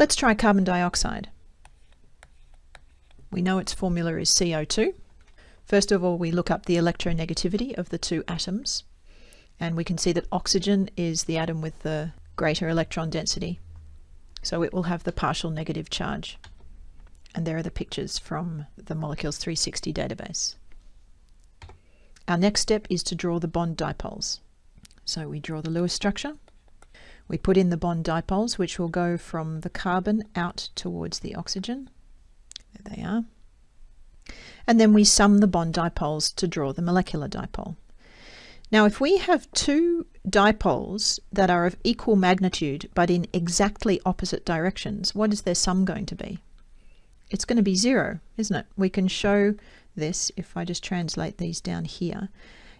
Let's try carbon dioxide. We know its formula is CO2. First of all, we look up the electronegativity of the two atoms, and we can see that oxygen is the atom with the greater electron density. So it will have the partial negative charge. And there are the pictures from the Molecules 360 database. Our next step is to draw the bond dipoles. So we draw the Lewis structure. We put in the bond dipoles, which will go from the carbon out towards the oxygen. There they are. And then we sum the bond dipoles to draw the molecular dipole. Now, if we have two dipoles that are of equal magnitude but in exactly opposite directions, what is their sum going to be? It's going to be zero, isn't it? We can show this if I just translate these down here.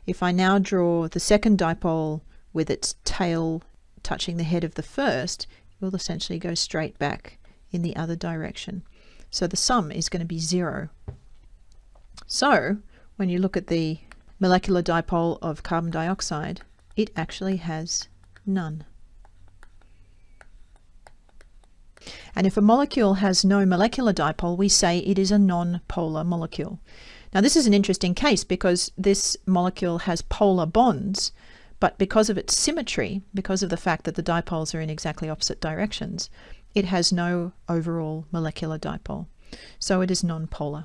If I now draw the second dipole with its tail touching the head of the first, it will essentially go straight back in the other direction. So the sum is going to be zero. So when you look at the molecular dipole of carbon dioxide, it actually has none. And if a molecule has no molecular dipole, we say it is a non-polar molecule. Now this is an interesting case because this molecule has polar bonds, but because of its symmetry, because of the fact that the dipoles are in exactly opposite directions, it has no overall molecular dipole. So it is non-polar.